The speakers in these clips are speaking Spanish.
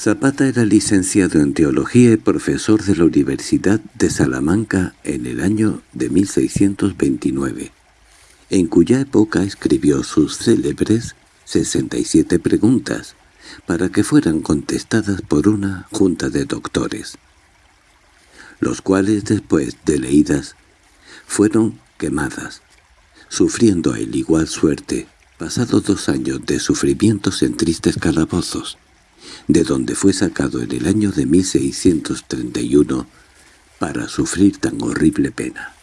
Zapata era licenciado en Teología y profesor de la Universidad de Salamanca en el año de 1629, en cuya época escribió sus célebres 67 preguntas, para que fueran contestadas por una junta de doctores, los cuales después de leídas fueron quemadas, sufriendo el igual suerte, pasados dos años de sufrimientos en tristes calabozos de donde fue sacado en el año de 1631 para sufrir tan horrible pena.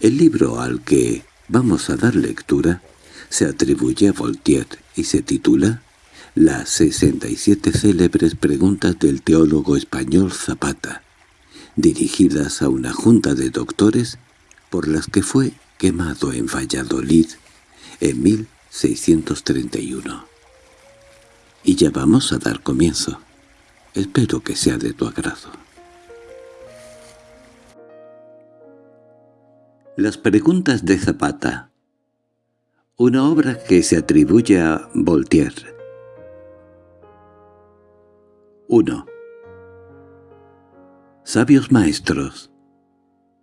El libro al que vamos a dar lectura se atribuye a Voltaire y se titula Las 67 célebres preguntas del teólogo español Zapata, dirigidas a una junta de doctores por las que fue quemado en Valladolid en 1631. Y ya vamos a dar comienzo. Espero que sea de tu agrado. Las preguntas de Zapata Una obra que se atribuye a Voltaire 1. Sabios maestros,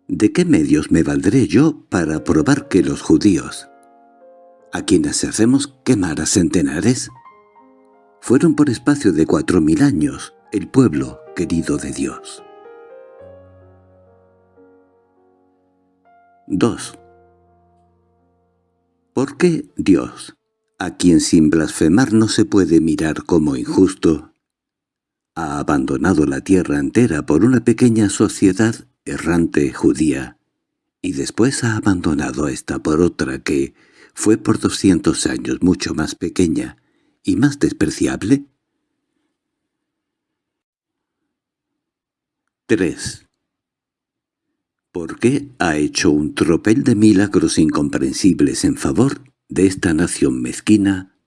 ¿de qué medios me valdré yo para probar que los judíos, a quienes hacemos quemar a centenares, fueron por espacio de cuatro mil años el pueblo querido de Dios. 2. ¿Por qué Dios, a quien sin blasfemar no se puede mirar como injusto, ha abandonado la tierra entera por una pequeña sociedad errante judía, y después ha abandonado esta por otra que fue por doscientos años mucho más pequeña, y más despreciable? 3. ¿Por qué ha hecho un tropel de milagros incomprensibles en favor de esta nación mezquina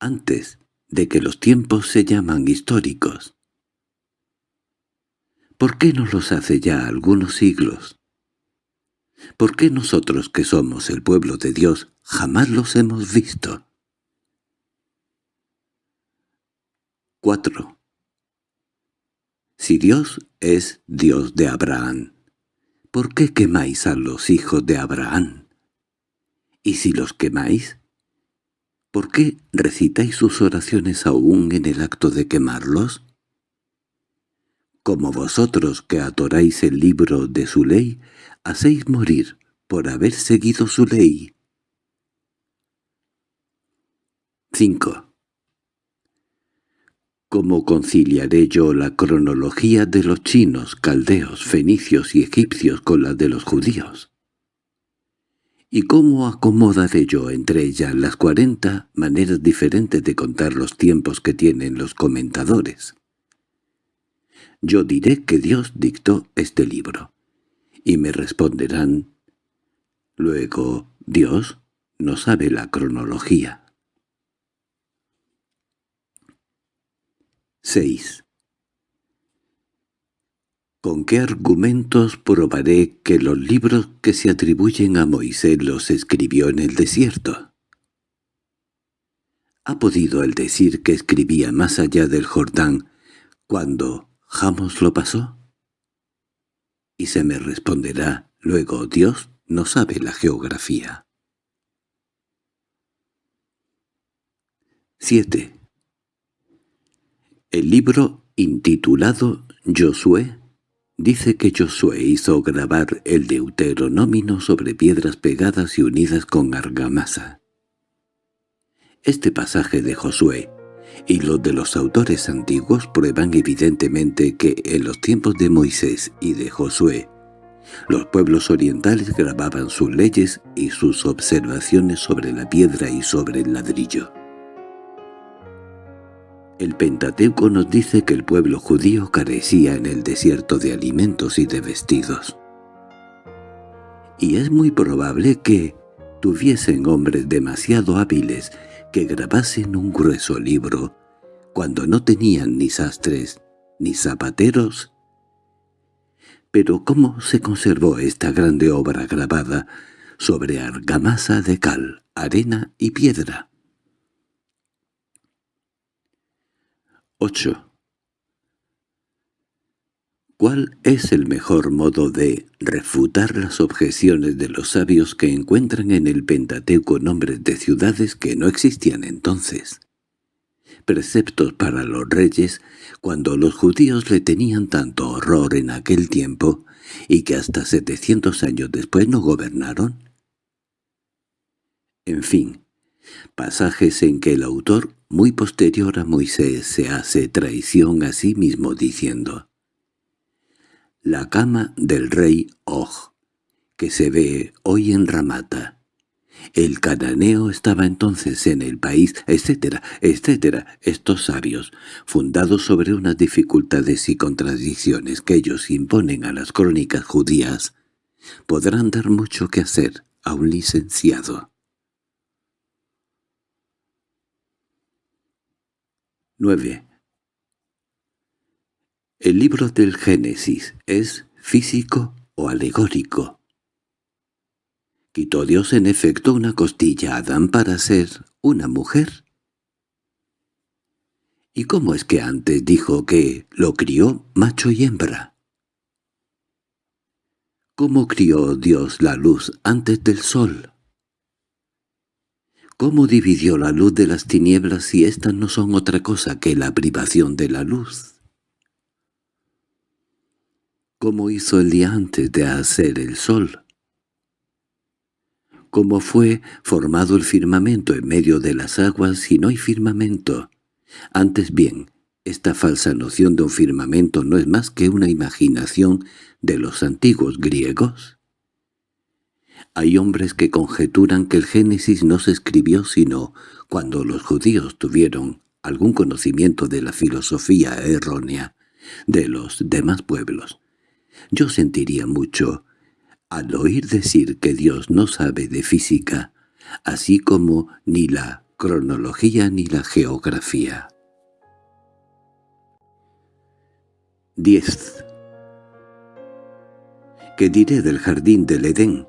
antes de que los tiempos se llaman históricos? ¿Por qué no los hace ya algunos siglos? ¿Por qué nosotros que somos el pueblo de Dios jamás los hemos visto? 4. Si Dios es Dios de Abraham, ¿por qué quemáis a los hijos de Abraham? Y si los quemáis, ¿por qué recitáis sus oraciones aún en el acto de quemarlos? Como vosotros que adoráis el libro de su ley, hacéis morir por haber seguido su ley. 5. ¿Cómo conciliaré yo la cronología de los chinos, caldeos, fenicios y egipcios con la de los judíos? ¿Y cómo acomodaré yo entre ellas las cuarenta maneras diferentes de contar los tiempos que tienen los comentadores? Yo diré que Dios dictó este libro, y me responderán, luego, Dios no sabe la cronología. 6. ¿Con qué argumentos probaré que los libros que se atribuyen a Moisés los escribió en el desierto? ¿Ha podido él decir que escribía más allá del Jordán cuando Jamos lo pasó? Y se me responderá, luego Dios no sabe la geografía. 7. El libro, intitulado Josué, dice que Josué hizo grabar el deuteronomio sobre piedras pegadas y unidas con argamasa. Este pasaje de Josué y los de los autores antiguos prueban evidentemente que en los tiempos de Moisés y de Josué, los pueblos orientales grababan sus leyes y sus observaciones sobre la piedra y sobre el ladrillo. El Pentateuco nos dice que el pueblo judío carecía en el desierto de alimentos y de vestidos. Y es muy probable que tuviesen hombres demasiado hábiles que grabasen un grueso libro cuando no tenían ni sastres ni zapateros. Pero ¿cómo se conservó esta grande obra grabada sobre argamasa de cal, arena y piedra? 8. ¿Cuál es el mejor modo de refutar las objeciones de los sabios que encuentran en el Pentateuco nombres de ciudades que no existían entonces? Preceptos para los reyes cuando los judíos le tenían tanto horror en aquel tiempo y que hasta setecientos años después no gobernaron? En fin, pasajes en que el autor, muy posterior a Moisés, se hace traición a sí mismo diciendo la cama del rey Og, que se ve hoy en Ramata. El cananeo estaba entonces en el país, etcétera, etcétera. Estos sabios, fundados sobre unas dificultades y contradicciones que ellos imponen a las crónicas judías, podrán dar mucho que hacer a un licenciado. 9. ¿El libro del Génesis es físico o alegórico? ¿Quitó Dios en efecto una costilla a Adán para ser una mujer? ¿Y cómo es que antes dijo que lo crió macho y hembra? ¿Cómo crió Dios la luz antes del sol? ¿Cómo dividió la luz de las tinieblas si éstas no son otra cosa que la privación de la luz? ¿Cómo hizo el día antes de hacer el sol. ¿Cómo fue formado el firmamento en medio de las aguas si no hay firmamento. Antes bien, esta falsa noción de un firmamento no es más que una imaginación de los antiguos griegos. Hay hombres que conjeturan que el Génesis no se escribió sino cuando los judíos tuvieron algún conocimiento de la filosofía errónea de los demás pueblos, yo sentiría mucho al oír decir que Dios no sabe de física, así como ni la cronología ni la geografía. 10. ¿Qué diré del jardín del Edén?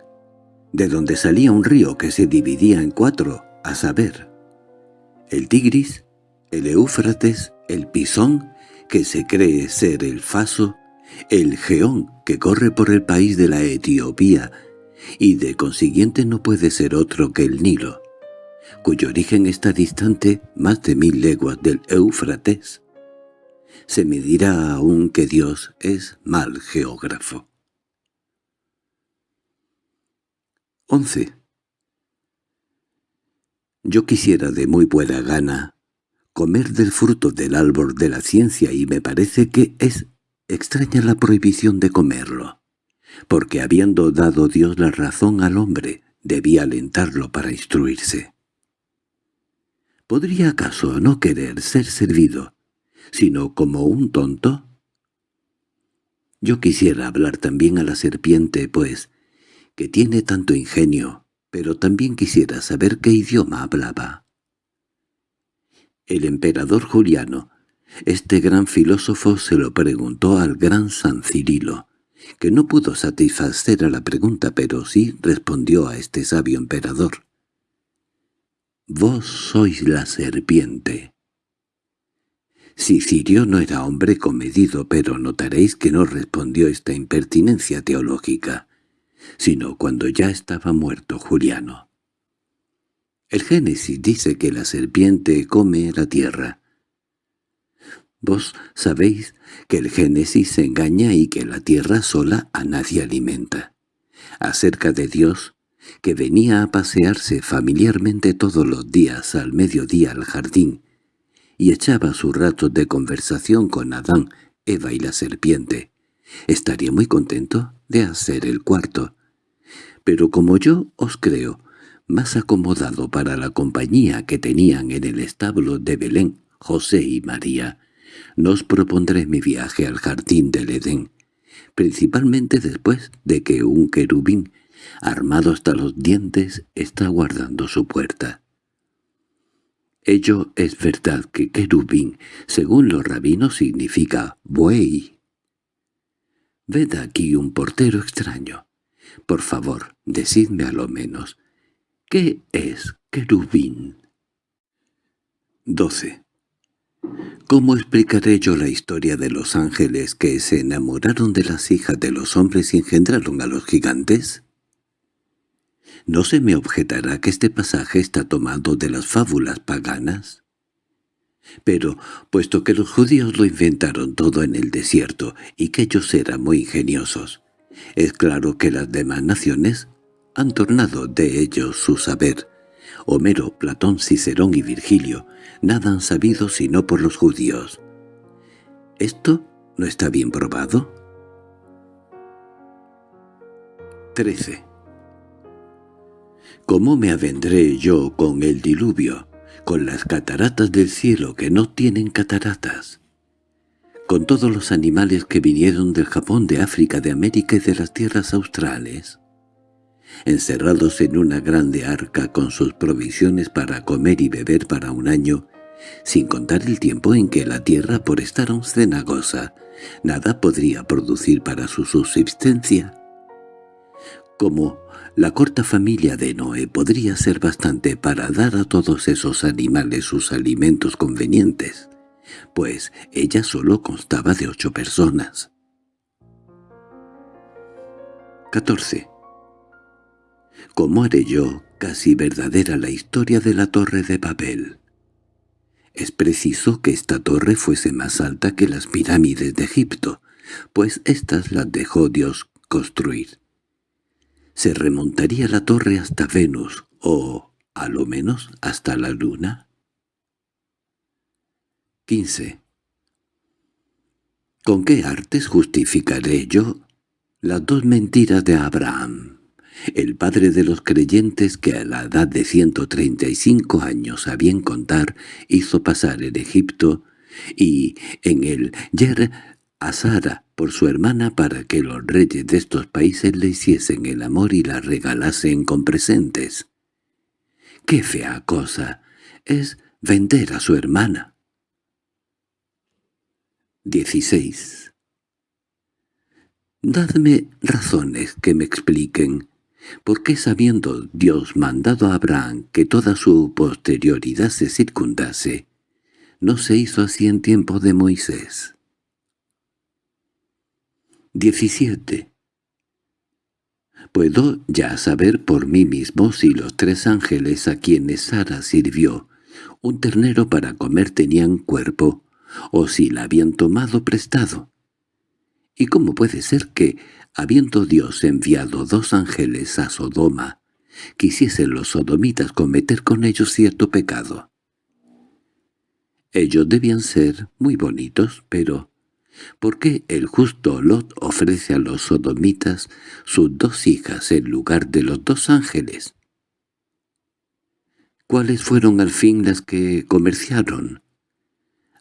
De donde salía un río que se dividía en cuatro, a saber, el Tigris, el Éufrates, el Pisón, que se cree ser el Faso, el Geón, que corre por el país de la Etiopía, y de consiguiente no puede ser otro que el Nilo, cuyo origen está distante más de mil leguas del Éufrates. Se me dirá aún que Dios es mal geógrafo. 11. Yo quisiera de muy buena gana comer del fruto del árbol de la ciencia y me parece que es Extraña la prohibición de comerlo, porque habiendo dado Dios la razón al hombre, debía alentarlo para instruirse. ¿Podría acaso no querer ser servido, sino como un tonto? Yo quisiera hablar también a la serpiente, pues, que tiene tanto ingenio, pero también quisiera saber qué idioma hablaba. El emperador Juliano este gran filósofo se lo preguntó al gran San Cirilo, que no pudo satisfacer a la pregunta, pero sí respondió a este sabio emperador. «Vos sois la serpiente». Si Cirio no era hombre comedido, pero notaréis que no respondió esta impertinencia teológica, sino cuando ya estaba muerto Juliano. El Génesis dice que la serpiente come la tierra, Vos sabéis que el Génesis se engaña y que la tierra sola a nadie alimenta. Acerca de Dios, que venía a pasearse familiarmente todos los días al mediodía al jardín, y echaba sus ratos de conversación con Adán, Eva y la serpiente, estaría muy contento de hacer el cuarto. Pero como yo os creo, más acomodado para la compañía que tenían en el establo de Belén, José y María, nos propondré mi viaje al jardín del Edén, principalmente después de que un querubín, armado hasta los dientes, está guardando su puerta. Ello es verdad que querubín, según los rabinos, significa buey. Ved aquí un portero extraño. Por favor, decidme a lo menos, ¿qué es querubín? 12. ¿Cómo explicaré yo la historia de los ángeles que se enamoraron de las hijas de los hombres y engendraron a los gigantes? ¿No se me objetará que este pasaje está tomado de las fábulas paganas? Pero, puesto que los judíos lo inventaron todo en el desierto y que ellos eran muy ingeniosos, es claro que las demás naciones han tornado de ellos su saber. Homero, Platón, Cicerón y Virgilio nada han sabido sino por los judíos. ¿Esto no está bien probado? 13. ¿Cómo me avendré yo con el diluvio, con las cataratas del cielo que no tienen cataratas? Con todos los animales que vinieron del Japón, de África, de América y de las tierras australes encerrados en una grande arca con sus provisiones para comer y beber para un año, sin contar el tiempo en que la tierra, por estar aún cenagosa, nada podría producir para su subsistencia. Como la corta familia de Noé podría ser bastante para dar a todos esos animales sus alimentos convenientes, pues ella solo constaba de ocho personas. 14. ¿Cómo haré yo casi verdadera la historia de la Torre de Babel? Es preciso que esta torre fuese más alta que las pirámides de Egipto, pues éstas las dejó Dios construir. ¿Se remontaría la torre hasta Venus, o, a lo menos, hasta la luna? 15. ¿Con qué artes justificaré yo las dos mentiras de Abraham? el padre de los creyentes que a la edad de 135 años a bien contar hizo pasar en Egipto y en el Yer a Sara por su hermana para que los reyes de estos países le hiciesen el amor y la regalasen con presentes. ¡Qué fea cosa! Es vender a su hermana. 16. Dadme razones que me expliquen ¿Por qué sabiendo Dios mandado a Abraham que toda su posterioridad se circundase, no se hizo así en tiempo de Moisés? 17. Puedo ya saber por mí mismo si los tres ángeles a quienes Sara sirvió un ternero para comer tenían cuerpo, o si la habían tomado prestado. ¿Y cómo puede ser que, habiendo Dios enviado dos ángeles a Sodoma, quisiesen los sodomitas cometer con ellos cierto pecado. Ellos debían ser muy bonitos, pero ¿por qué el justo Lot ofrece a los sodomitas sus dos hijas en lugar de los dos ángeles? ¿Cuáles fueron al fin las que comerciaron?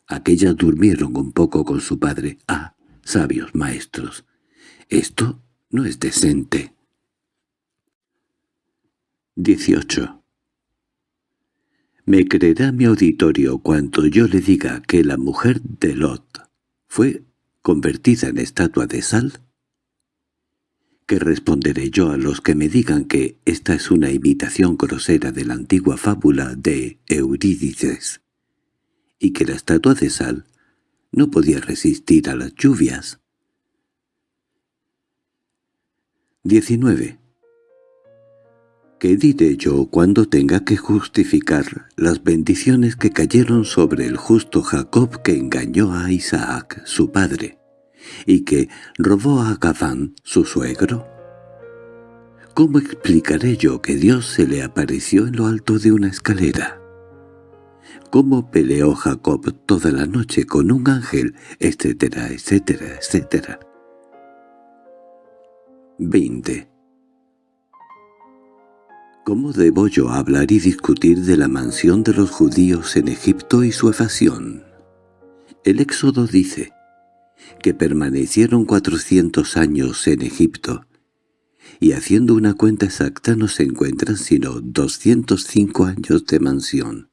Aquellas durmieron un poco con su padre. Ah, sabios maestros, esto no es decente. 18. ¿Me creerá mi auditorio cuando yo le diga que la mujer de Lot fue convertida en estatua de sal? ¿Qué responderé yo a los que me digan que esta es una imitación grosera de la antigua fábula de Eurídice y que la estatua de sal no podía resistir a las lluvias? 19. ¿Qué diré yo cuando tenga que justificar las bendiciones que cayeron sobre el justo Jacob que engañó a Isaac, su padre, y que robó a Gabán, su suegro? ¿Cómo explicaré yo que Dios se le apareció en lo alto de una escalera? ¿Cómo peleó Jacob toda la noche con un ángel, etcétera, etcétera, etcétera? 20. ¿Cómo debo yo hablar y discutir de la mansión de los judíos en Egipto y su evasión? El Éxodo dice que permanecieron cuatrocientos años en Egipto, y haciendo una cuenta exacta no se encuentran sino doscientos cinco años de mansión,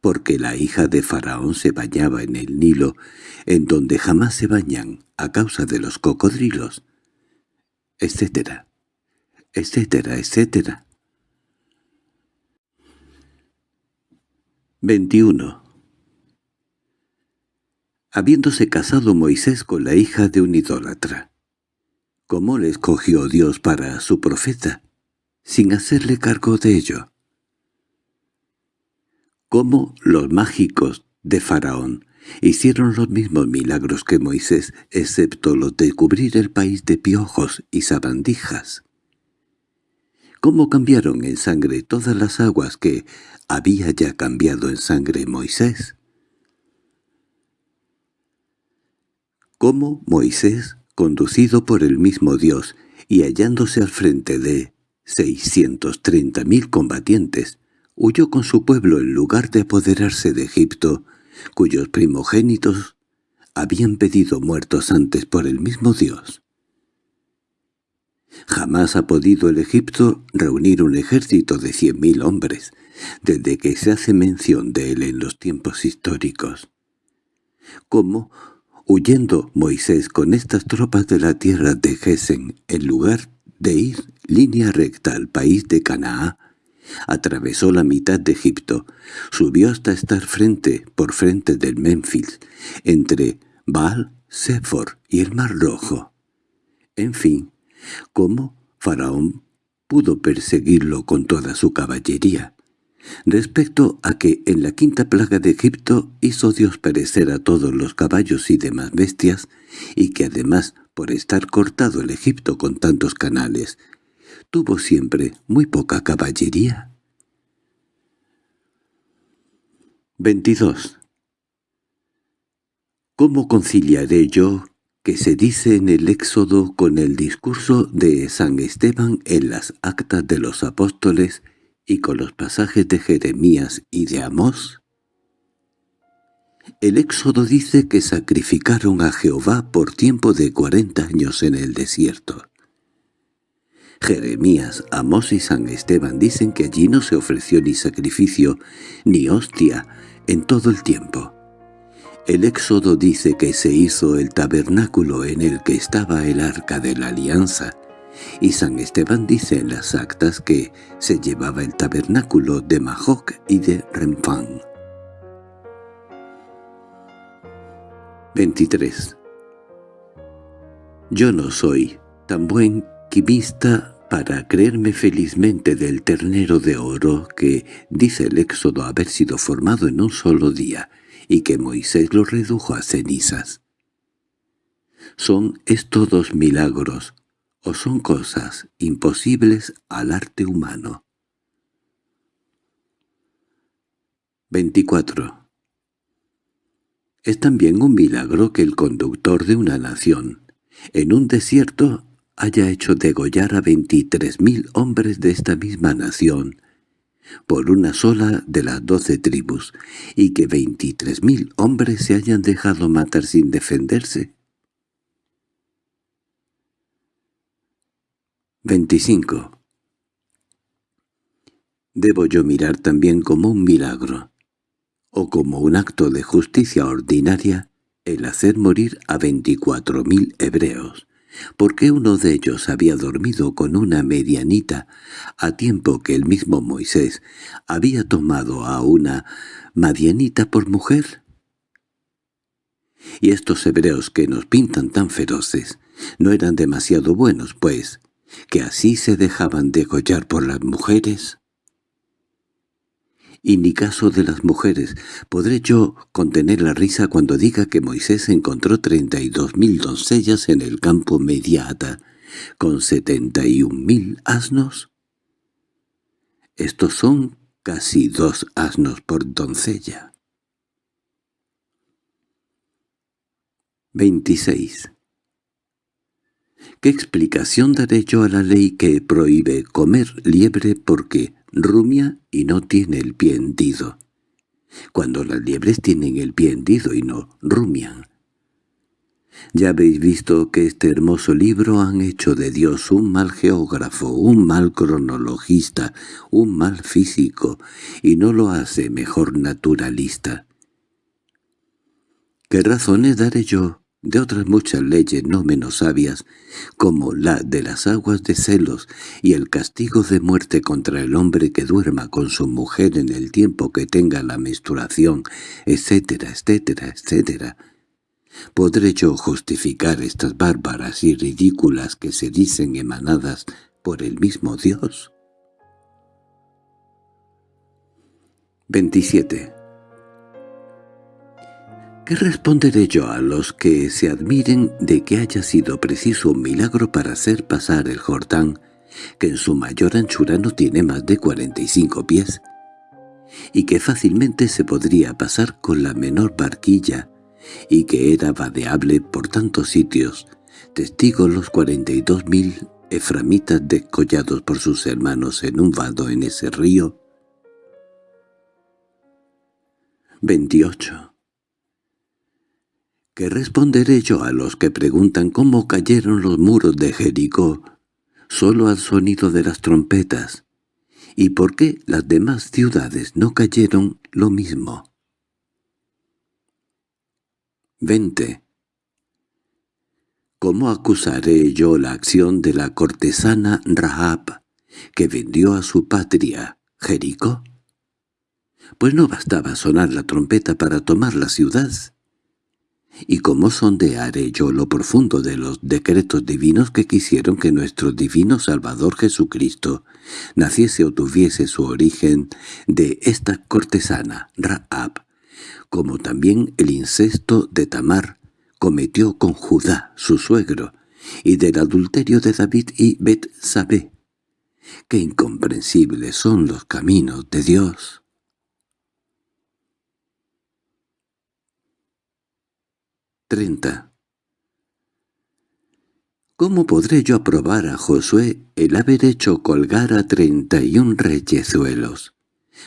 porque la hija de Faraón se bañaba en el Nilo, en donde jamás se bañan a causa de los cocodrilos, etcétera, etcétera, etcétera. 21. habiéndose casado Moisés con la hija de un idólatra. ¿Cómo le escogió Dios para su profeta, sin hacerle cargo de ello? ¿Cómo los mágicos de Faraón hicieron los mismos milagros que Moisés, excepto los de cubrir el país de piojos y sabandijas? ¿Cómo cambiaron en sangre todas las aguas que había ya cambiado en sangre Moisés? ¿Cómo Moisés conducido por el mismo Dios y hallándose al frente de seiscientos treinta mil combatientes, huyó con su pueblo en lugar de apoderarse de Egipto, cuyos primogénitos habían pedido muertos antes por el mismo Dios. Jamás ha podido el Egipto reunir un ejército de cien mil hombres, desde que se hace mención de él en los tiempos históricos. ¿Cómo Huyendo Moisés con estas tropas de la tierra de Gesen, en lugar de ir línea recta al país de Canaá, atravesó la mitad de Egipto, subió hasta estar frente por frente del Memphis, entre Baal, Sefor y el Mar Rojo. En fin, ¿cómo Faraón pudo perseguirlo con toda su caballería? respecto a que en la quinta plaga de Egipto hizo Dios perecer a todos los caballos y demás bestias, y que además, por estar cortado el Egipto con tantos canales, tuvo siempre muy poca caballería. 22. ¿Cómo conciliaré yo que se dice en el Éxodo con el discurso de San Esteban en las actas de los apóstoles y con los pasajes de Jeremías y de Amós? El Éxodo dice que sacrificaron a Jehová por tiempo de cuarenta años en el desierto. Jeremías, Amós y San Esteban dicen que allí no se ofreció ni sacrificio ni hostia en todo el tiempo. El Éxodo dice que se hizo el tabernáculo en el que estaba el arca de la alianza, y San Esteban dice en las actas que se llevaba el tabernáculo de Majoc y de Renfán. 23. Yo no soy tan buen quimista para creerme felizmente del ternero de oro que dice el Éxodo haber sido formado en un solo día y que Moisés lo redujo a cenizas. Son estos dos milagros, o son cosas imposibles al arte humano. 24. Es también un milagro que el conductor de una nación, en un desierto, haya hecho degollar a veintitrés mil hombres de esta misma nación, por una sola de las doce tribus, y que veintitrés mil hombres se hayan dejado matar sin defenderse. 25. ¿Debo yo mirar también como un milagro, o como un acto de justicia ordinaria, el hacer morir a veinticuatro mil hebreos, porque uno de ellos había dormido con una medianita, a tiempo que el mismo Moisés había tomado a una madianita por mujer? Y estos hebreos que nos pintan tan feroces no eran demasiado buenos, pues, que así se dejaban degollar por las mujeres? Y ni caso de las mujeres, ¿podré yo contener la risa cuando diga que Moisés encontró treinta y dos mil doncellas en el campo mediata, con setenta y un mil asnos? Estos son casi dos asnos por doncella. 26. ¿Qué explicación daré yo a la ley que prohíbe comer liebre porque rumia y no tiene el pie hendido? Cuando las liebres tienen el pie hendido y no rumian. Ya habéis visto que este hermoso libro han hecho de Dios un mal geógrafo, un mal cronologista, un mal físico, y no lo hace mejor naturalista. ¿Qué razones daré yo de otras muchas leyes no menos sabias, como la de las aguas de celos y el castigo de muerte contra el hombre que duerma con su mujer en el tiempo que tenga la menstruación, etcétera, etcétera, etcétera. ¿Podré yo justificar estas bárbaras y ridículas que se dicen emanadas por el mismo Dios? 27. ¿Qué responderé yo a los que se admiren de que haya sido preciso un milagro para hacer pasar el Jordán, que en su mayor anchura no tiene más de 45 pies, y que fácilmente se podría pasar con la menor barquilla, y que era vadeable por tantos sitios, testigo los cuarenta y dos mil eframitas descollados por sus hermanos en un vado en ese río? 28. ¿Qué responderé yo a los que preguntan cómo cayeron los muros de Jericó solo al sonido de las trompetas? ¿Y por qué las demás ciudades no cayeron lo mismo? 20. ¿Cómo acusaré yo la acción de la cortesana Rahab, que vendió a su patria, Jericó? Pues no bastaba sonar la trompeta para tomar la ciudad. ¿Y cómo sondearé yo lo profundo de los decretos divinos que quisieron que nuestro divino Salvador Jesucristo naciese o tuviese su origen de esta cortesana, Rahab, como también el incesto de Tamar cometió con Judá, su suegro, y del adulterio de David y Bet-Sabé. ¡Qué incomprensibles son los caminos de Dios! 30. ¿Cómo podré yo aprobar a Josué el haber hecho colgar a treinta y un reyezuelos?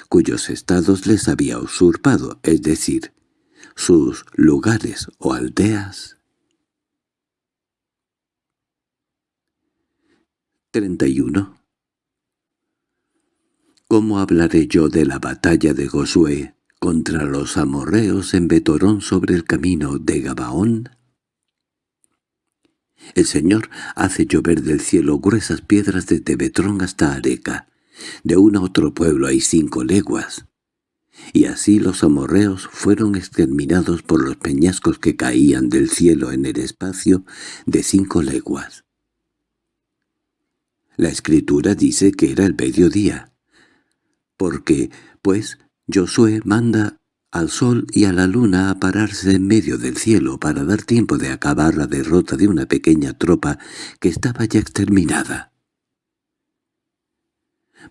cuyos estados les había usurpado, es decir, sus lugares o aldeas. 31. ¿Cómo hablaré yo de la batalla de Josué contra los amorreos en Betorón sobre el camino de Gabaón? El Señor hace llover del cielo gruesas piedras desde Betrón hasta Areca, de un a otro pueblo hay cinco leguas. Y así los amorreos fueron exterminados por los peñascos que caían del cielo en el espacio de cinco leguas. La escritura dice que era el mediodía, porque, pues, Josué manda al sol y a la luna a pararse en medio del cielo para dar tiempo de acabar la derrota de una pequeña tropa que estaba ya exterminada.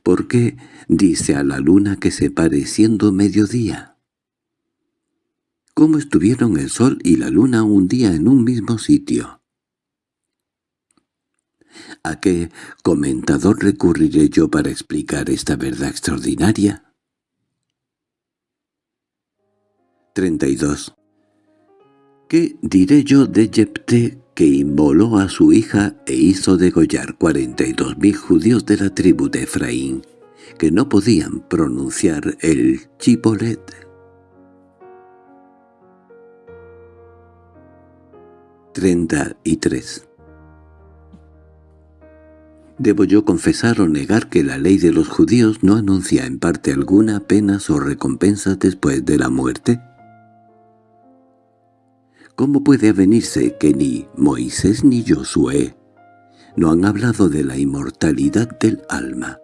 ¿Por qué dice a la luna que se pare siendo mediodía? ¿Cómo estuvieron el sol y la luna un día en un mismo sitio? ¿A qué comentador recurriré yo para explicar esta verdad extraordinaria? 32. ¿Qué diré yo de Yepté que inmoló a su hija e hizo degollar cuarenta y dos mil judíos de la tribu de Efraín, que no podían pronunciar el chipolet. Treinta y tres. ¿Debo yo confesar o negar que la ley de los judíos no anuncia en parte alguna penas o recompensas después de la muerte? ¿Cómo puede avenirse que ni Moisés ni Josué no han hablado de la inmortalidad del alma,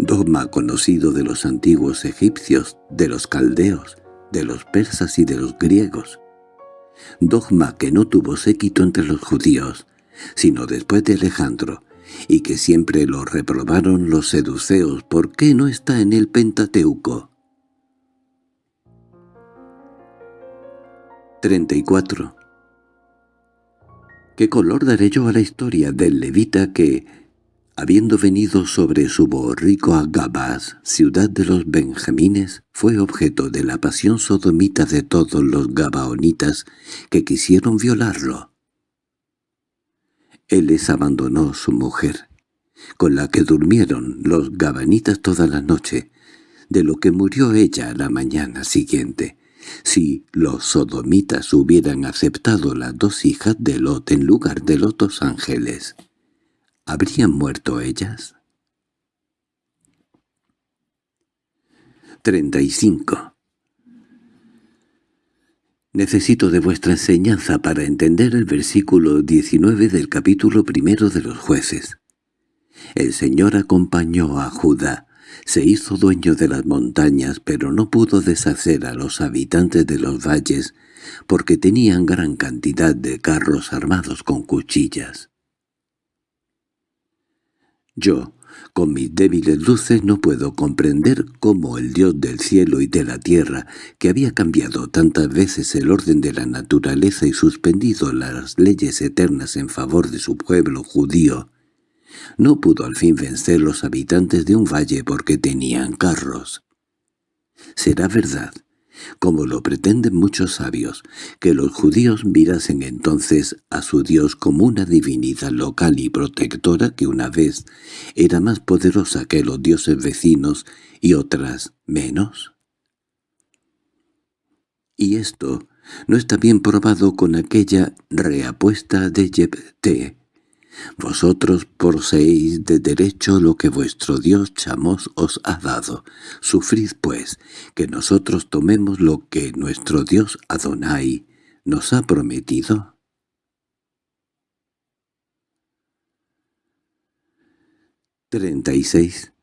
dogma conocido de los antiguos egipcios, de los caldeos, de los persas y de los griegos? Dogma que no tuvo séquito entre los judíos, sino después de Alejandro, y que siempre lo reprobaron los seduceos ¿por qué no está en el Pentateuco? 34. ¿Qué color daré yo a la historia del levita que, habiendo venido sobre su borrico a Gabás, ciudad de los benjamines, fue objeto de la pasión sodomita de todos los gabaonitas que quisieron violarlo? Él les abandonó su mujer, con la que durmieron los gabanitas toda la noche, de lo que murió ella la mañana siguiente, si los sodomitas hubieran aceptado las dos hijas de Lot en lugar de los dos ángeles, ¿habrían muerto ellas? 35. Necesito de vuestra enseñanza para entender el versículo 19 del capítulo primero de los jueces. El Señor acompañó a Judá, se hizo dueño de las montañas, pero no pudo deshacer a los habitantes de los valles, porque tenían gran cantidad de carros armados con cuchillas. Yo, con mis débiles luces no puedo comprender cómo el Dios del cielo y de la tierra, que había cambiado tantas veces el orden de la naturaleza y suspendido las leyes eternas en favor de su pueblo judío, no pudo al fin vencer los habitantes de un valle porque tenían carros. Será verdad como lo pretenden muchos sabios, que los judíos mirasen entonces a su Dios como una divinidad local y protectora que una vez era más poderosa que los dioses vecinos y otras menos. Y esto no está bien probado con aquella reapuesta de Yepté, vosotros poseéis de derecho lo que vuestro Dios Chamos os ha dado. Sufrid, pues, que nosotros tomemos lo que nuestro Dios Adonai nos ha prometido. —36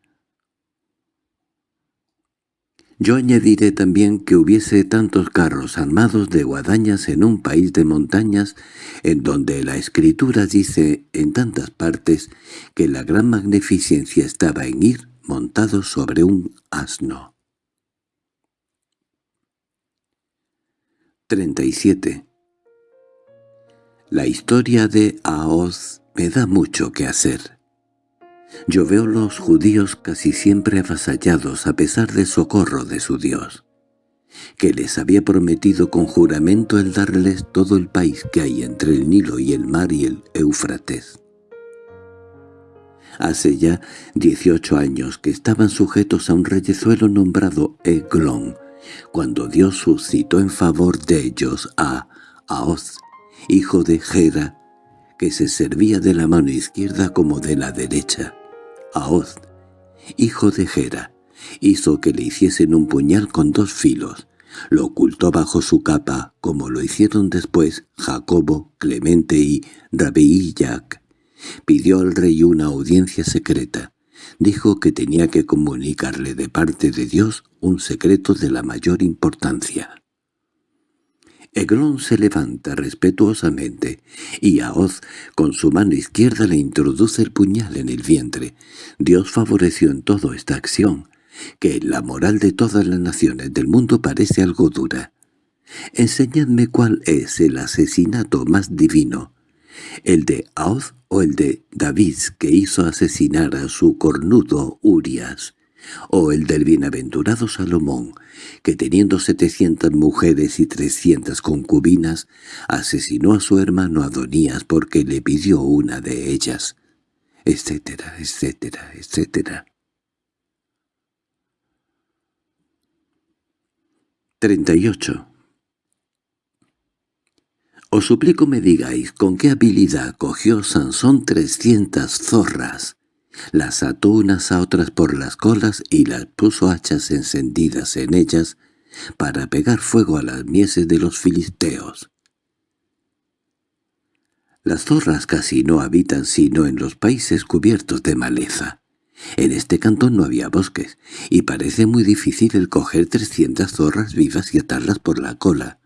Yo añadiré también que hubiese tantos carros armados de guadañas en un país de montañas, en donde la Escritura dice en tantas partes que la gran magnificencia estaba en ir montados sobre un asno. 37. La historia de Aoz me da mucho que hacer. Yo veo los judíos casi siempre avasallados a pesar del socorro de su Dios, que les había prometido con juramento el darles todo el país que hay entre el Nilo y el mar y el Éufrates. Hace ya dieciocho años que estaban sujetos a un reyezuelo nombrado Eglón, cuando Dios suscitó en favor de ellos a Aoz, hijo de Gera, que se servía de la mano izquierda como de la derecha. Aoz, hijo de Gera, hizo que le hiciesen un puñal con dos filos. Lo ocultó bajo su capa, como lo hicieron después Jacobo, Clemente y Rabiillac. Pidió al rey una audiencia secreta. Dijo que tenía que comunicarle de parte de Dios un secreto de la mayor importancia. Eglón se levanta respetuosamente, y Aoz con su mano izquierda le introduce el puñal en el vientre. Dios favoreció en todo esta acción, que la moral de todas las naciones del mundo parece algo dura. Enseñadme cuál es el asesinato más divino, el de Aoz o el de David que hizo asesinar a su cornudo Urias o el del bienaventurado Salomón, que teniendo setecientas mujeres y trescientas concubinas, asesinó a su hermano Adonías porque le pidió una de ellas, etcétera, etcétera, etcétera. 38. Os suplico me digáis con qué habilidad cogió Sansón trescientas zorras, las ató unas a otras por las colas y las puso hachas encendidas en ellas para pegar fuego a las mieses de los filisteos. Las zorras casi no habitan sino en los países cubiertos de maleza. En este cantón no había bosques, y parece muy difícil el coger trescientas zorras vivas y atarlas por la cola.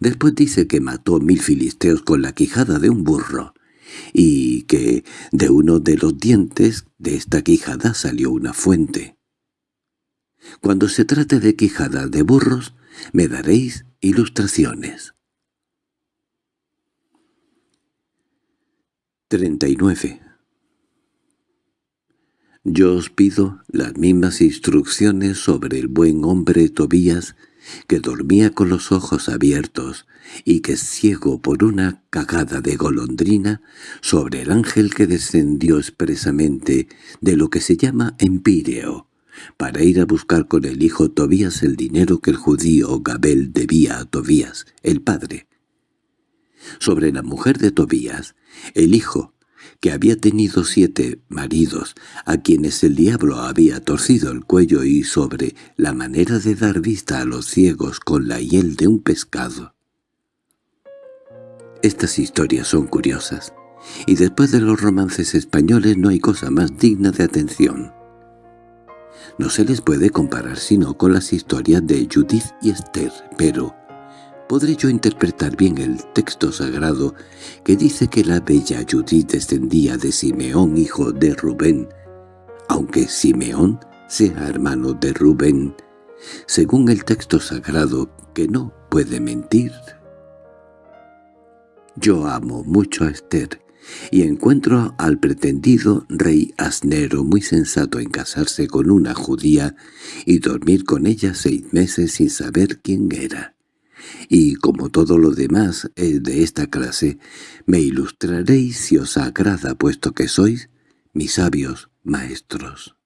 Después dice que mató mil filisteos con la quijada de un burro y que de uno de los dientes de esta quijada salió una fuente. Cuando se trate de quijada de burros, me daréis ilustraciones. 39. Yo os pido las mismas instrucciones sobre el buen hombre Tobías que dormía con los ojos abiertos y que ciego por una cagada de golondrina sobre el ángel que descendió expresamente de lo que se llama Empíreo, para ir a buscar con el hijo Tobías el dinero que el judío Gabel debía a Tobías, el padre. Sobre la mujer de Tobías, el hijo, que había tenido siete maridos, a quienes el diablo había torcido el cuello y sobre la manera de dar vista a los ciegos con la hiel de un pescado. Estas historias son curiosas, y después de los romances españoles no hay cosa más digna de atención. No se les puede comparar sino con las historias de Judith y Esther, pero ¿podré yo interpretar bien el texto sagrado que dice que la bella Judith descendía de Simeón hijo de Rubén, aunque Simeón sea hermano de Rubén, según el texto sagrado que no puede mentir? Yo amo mucho a Esther, y encuentro al pretendido rey asnero muy sensato en casarse con una judía y dormir con ella seis meses sin saber quién era. Y como todo lo demás es de esta clase, me ilustraréis si os agrada puesto que sois mis sabios maestros.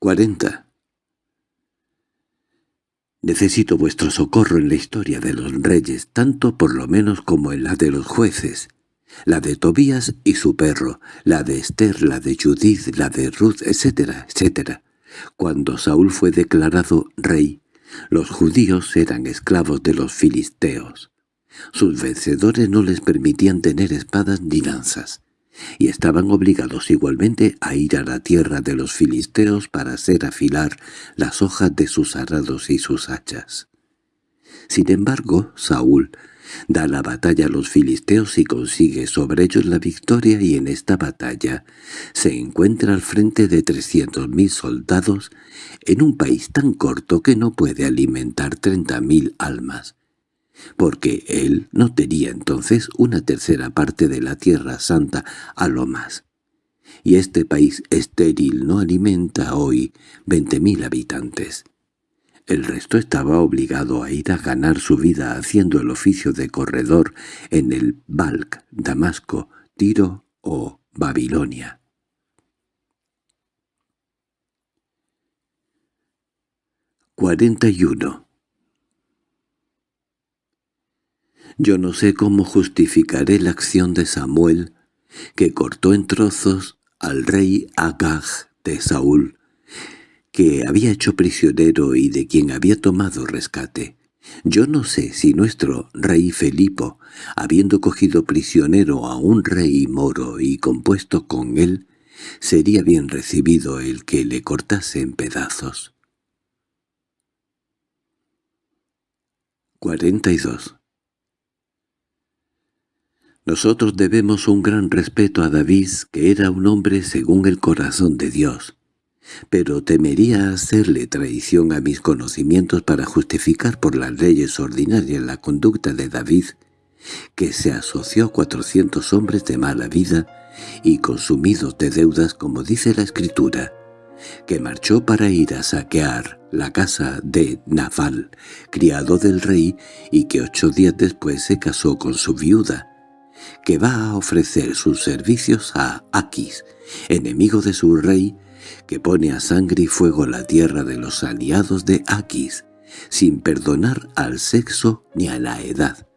40. Necesito vuestro socorro en la historia de los reyes, tanto por lo menos como en la de los jueces, la de Tobías y su perro, la de Esther, la de Judith, la de Ruth, etcétera, etcétera. Cuando Saúl fue declarado rey, los judíos eran esclavos de los filisteos. Sus vencedores no les permitían tener espadas ni lanzas y estaban obligados igualmente a ir a la tierra de los filisteos para hacer afilar las hojas de sus arados y sus hachas. Sin embargo, Saúl da la batalla a los filisteos y consigue sobre ellos la victoria y en esta batalla se encuentra al frente de trescientos mil soldados en un país tan corto que no puede alimentar treinta mil almas porque él no tenía entonces una tercera parte de la Tierra Santa a lo más. Y este país estéril no alimenta hoy veinte mil habitantes. El resto estaba obligado a ir a ganar su vida haciendo el oficio de corredor en el Balk, Damasco, Tiro o Babilonia. 41. Yo no sé cómo justificaré la acción de Samuel, que cortó en trozos al rey Agag de Saúl, que había hecho prisionero y de quien había tomado rescate. Yo no sé si nuestro rey Felipo, habiendo cogido prisionero a un rey moro y compuesto con él, sería bien recibido el que le cortase en pedazos. 42. Nosotros debemos un gran respeto a David, que era un hombre según el corazón de Dios. Pero temería hacerle traición a mis conocimientos para justificar por las leyes ordinarias la conducta de David, que se asoció a cuatrocientos hombres de mala vida y consumidos de deudas como dice la Escritura, que marchó para ir a saquear la casa de Naval, criado del rey, y que ocho días después se casó con su viuda, que va a ofrecer sus servicios a Aquis, enemigo de su rey, que pone a sangre y fuego la tierra de los aliados de Aquis, sin perdonar al sexo ni a la edad,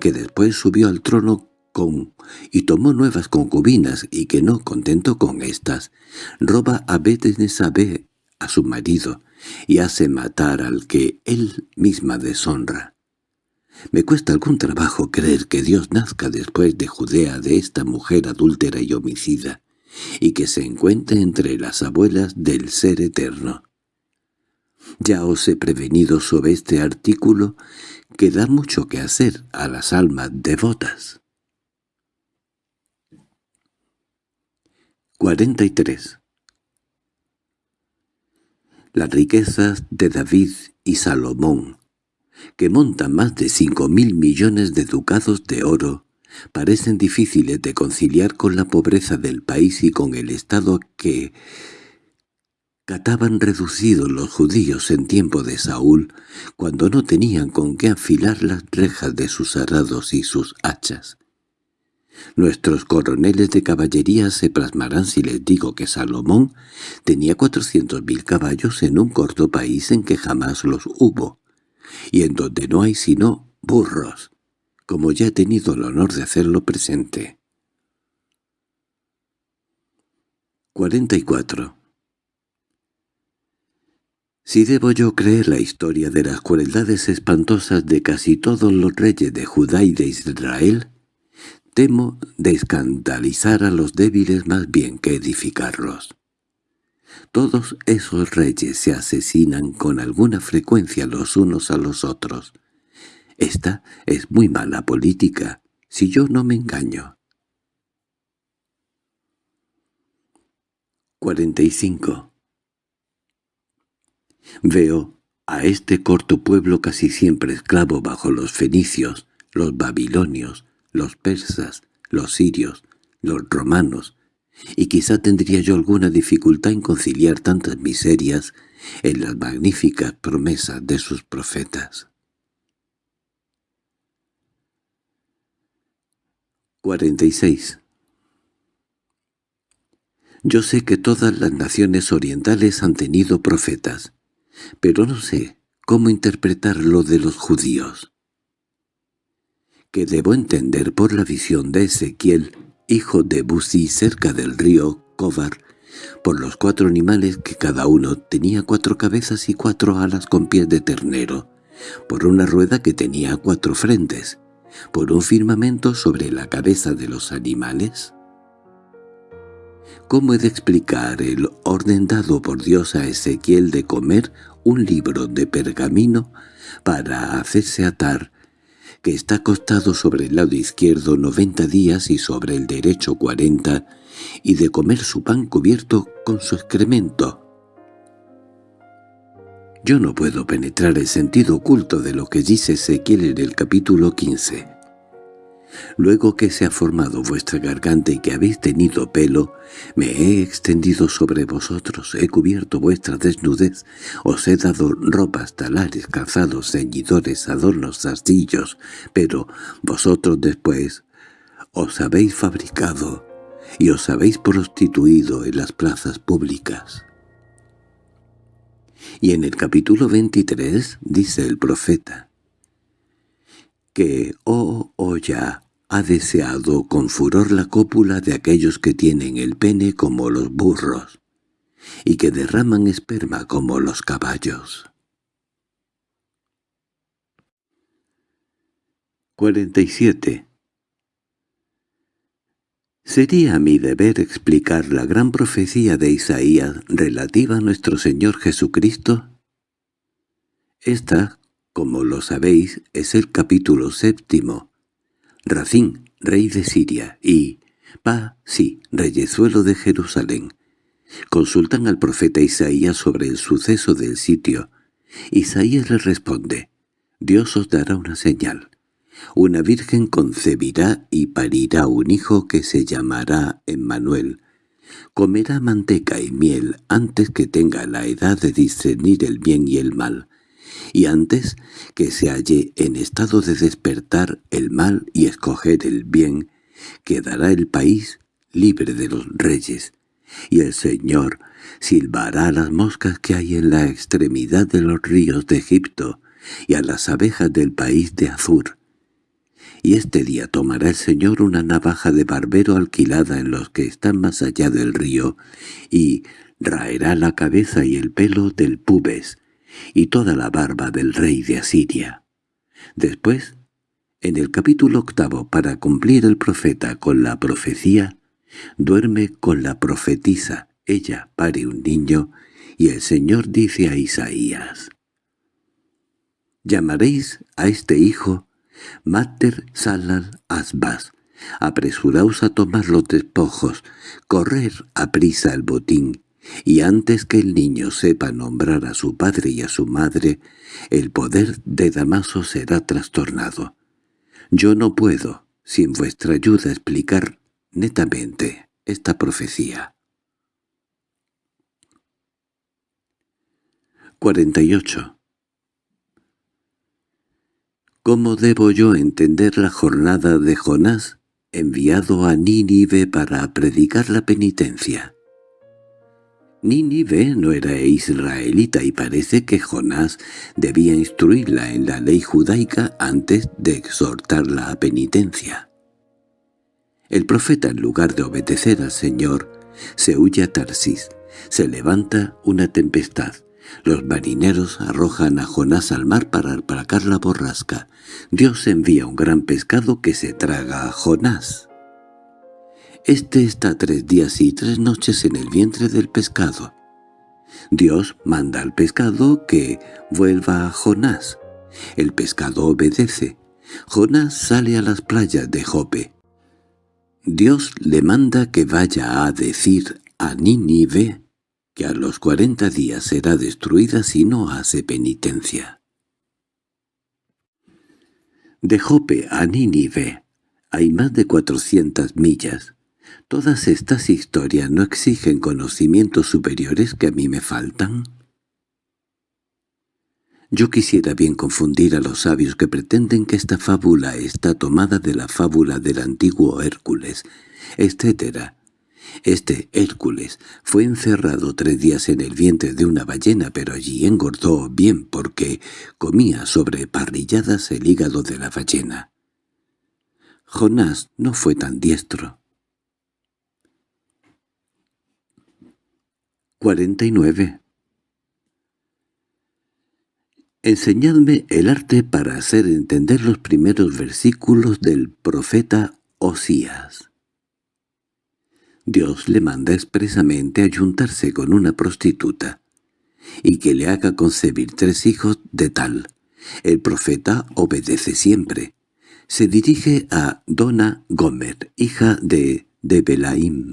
que después subió al trono con y tomó nuevas concubinas y que no contento con estas, roba a Betenesabé a su marido y hace matar al que él misma deshonra. Me cuesta algún trabajo creer que Dios nazca después de Judea de esta mujer adúltera y homicida, y que se encuentre entre las abuelas del Ser Eterno. Ya os he prevenido sobre este artículo que da mucho que hacer a las almas devotas. 43. Las riquezas de David y Salomón que montan más de cinco mil millones de ducados de oro, parecen difíciles de conciliar con la pobreza del país y con el estado que cataban reducidos los judíos en tiempo de Saúl, cuando no tenían con qué afilar las rejas de sus arados y sus hachas. Nuestros coroneles de caballería se plasmarán si les digo que Salomón tenía cuatrocientos mil caballos en un corto país en que jamás los hubo y en donde no hay sino burros, como ya he tenido el honor de hacerlo presente. 44. Si debo yo creer la historia de las crueldades espantosas de casi todos los reyes de Judá y de Israel, temo de escandalizar a los débiles más bien que edificarlos. Todos esos reyes se asesinan con alguna frecuencia los unos a los otros. Esta es muy mala política, si yo no me engaño. 45. Veo a este corto pueblo casi siempre esclavo bajo los fenicios, los babilonios, los persas, los sirios, los romanos, y quizá tendría yo alguna dificultad en conciliar tantas miserias en las magníficas promesas de sus profetas. 46. Yo sé que todas las naciones orientales han tenido profetas, pero no sé cómo interpretar lo de los judíos. Que debo entender por la visión de Ezequiel, hijo de Buzi cerca del río Kovar, por los cuatro animales que cada uno tenía cuatro cabezas y cuatro alas con pies de ternero, por una rueda que tenía cuatro frentes, por un firmamento sobre la cabeza de los animales, ¿Cómo he de explicar el orden dado por Dios a Ezequiel de comer un libro de pergamino para hacerse atar, que está acostado sobre el lado izquierdo noventa días y sobre el derecho cuarenta, y de comer su pan cubierto con su excremento? Yo no puedo penetrar el sentido oculto de lo que dice Ezequiel en el capítulo quince. Luego que se ha formado vuestra garganta y que habéis tenido pelo, me he extendido sobre vosotros, he cubierto vuestra desnudez, os he dado ropas, talares, calzados, ceñidores, adornos, zastillos, pero vosotros después os habéis fabricado y os habéis prostituido en las plazas públicas. Y en el capítulo 23 dice el profeta, que, oh, oh ya, ha deseado con furor la cópula de aquellos que tienen el pene como los burros, y que derraman esperma como los caballos. 47. Sería mi deber explicar la gran profecía de Isaías relativa a nuestro Señor Jesucristo. Esta, como lo sabéis, es el capítulo séptimo, Racín, rey de Siria, y Pa, sí, reyezuelo de Jerusalén, consultan al profeta Isaías sobre el suceso del sitio. Isaías le responde, Dios os dará una señal. Una virgen concebirá y parirá un hijo que se llamará Emmanuel. Comerá manteca y miel antes que tenga la edad de discernir el bien y el mal y antes que se halle en estado de despertar el mal y escoger el bien, quedará el país libre de los reyes, y el Señor silbará a las moscas que hay en la extremidad de los ríos de Egipto y a las abejas del país de Azur. Y este día tomará el Señor una navaja de barbero alquilada en los que están más allá del río, y raerá la cabeza y el pelo del pubes, y toda la barba del rey de Asiria. Después, en el capítulo octavo, para cumplir el profeta con la profecía, duerme con la profetisa, ella pare un niño, y el Señor dice a Isaías, «Llamaréis a este hijo Mater Salal Asbas, apresuraos a tomar los despojos, correr a prisa el botín, y antes que el niño sepa nombrar a su padre y a su madre, el poder de Damaso será trastornado. Yo no puedo, sin vuestra ayuda, explicar netamente esta profecía. 48. ¿Cómo debo yo entender la jornada de Jonás, enviado a Nínive para predicar la penitencia? Nínive no era israelita y parece que Jonás debía instruirla en la ley judaica antes de exhortarla a penitencia. El profeta en lugar de obedecer al Señor se huye a Tarsis, se levanta una tempestad, Los marineros arrojan a Jonás al mar para aplacar la borrasca. Dios envía un gran pescado que se traga a Jonás. Este está tres días y tres noches en el vientre del pescado. Dios manda al pescado que vuelva a Jonás. El pescado obedece. Jonás sale a las playas de Jope. Dios le manda que vaya a decir a Nínive que a los cuarenta días será destruida si no hace penitencia. De Jope a Nínive hay más de cuatrocientas millas. ¿Todas estas historias no exigen conocimientos superiores que a mí me faltan? Yo quisiera bien confundir a los sabios que pretenden que esta fábula está tomada de la fábula del antiguo Hércules, etc., este Hércules fue encerrado tres días en el vientre de una ballena, pero allí engordó bien porque comía sobre parrilladas el hígado de la ballena. Jonás no fue tan diestro. 49. Enseñadme el arte para hacer entender los primeros versículos del profeta Osías. Dios le manda expresamente a juntarse con una prostituta y que le haga concebir tres hijos de tal. El profeta obedece siempre. Se dirige a Dona Gomer, hija de, de Belaim.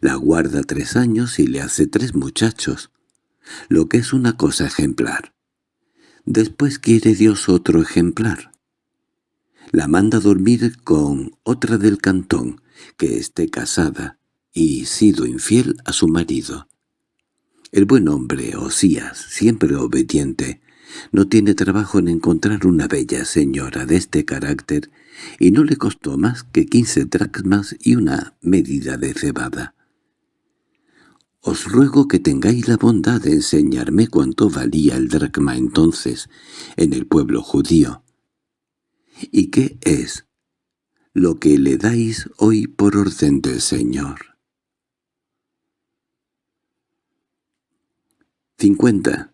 La guarda tres años y le hace tres muchachos, lo que es una cosa ejemplar. Después quiere Dios otro ejemplar. La manda dormir con otra del cantón, que esté casada y sido infiel a su marido. El buen hombre, Osías, siempre obediente, no tiene trabajo en encontrar una bella señora de este carácter y no le costó más que quince dracmas y una medida de cebada. Os ruego que tengáis la bondad de enseñarme cuánto valía el dracma entonces en el pueblo judío. ¿Y qué es lo que le dais hoy por orden del Señor. 50.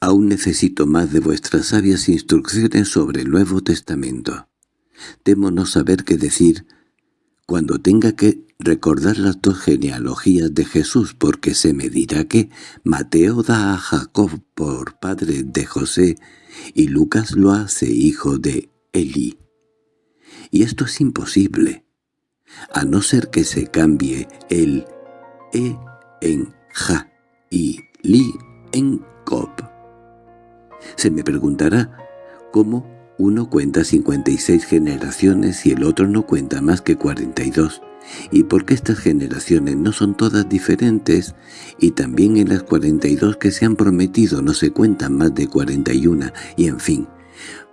Aún necesito más de vuestras sabias instrucciones sobre el Nuevo Testamento. Temo no saber qué decir cuando tenga que recordar las dos genealogías de Jesús, porque se me dirá que Mateo da a Jacob por padre de José y Lucas lo hace hijo de Eli. Y esto es imposible, a no ser que se cambie el E en Ja y Li en Cob. Se me preguntará cómo uno cuenta 56 generaciones y el otro no cuenta más que 42, y por qué estas generaciones no son todas diferentes, y también en las 42 que se han prometido no se cuentan más de 41, y en fin,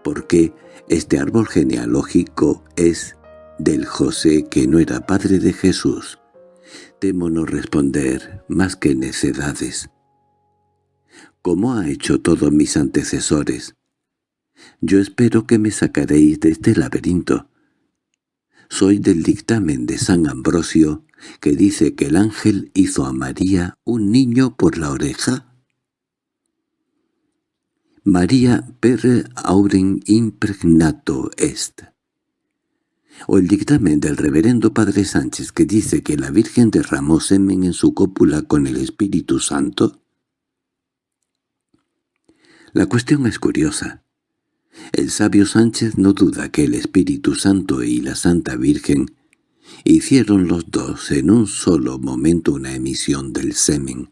por qué este árbol genealógico es del José que no era padre de Jesús. Temo no responder más que necedades. Como ha hecho todos mis antecesores. Yo espero que me sacaréis de este laberinto. Soy del dictamen de San Ambrosio, que dice que el ángel hizo a María un niño por la oreja. María per auren impregnato est. O el dictamen del reverendo Padre Sánchez que dice que la Virgen derramó semen en su cópula con el Espíritu Santo. La cuestión es curiosa. El sabio Sánchez no duda que el Espíritu Santo y la Santa Virgen hicieron los dos en un solo momento una emisión del semen,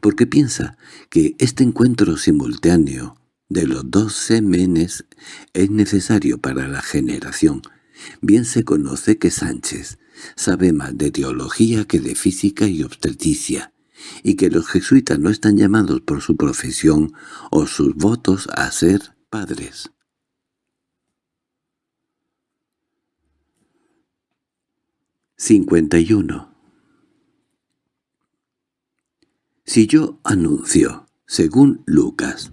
porque piensa que este encuentro simultáneo de los dos semenes es necesario para la generación. Bien se conoce que Sánchez sabe más de teología que de física y obstetricia, y que los jesuitas no están llamados por su profesión o sus votos a ser padres. uno. Si yo anuncio, según Lucas,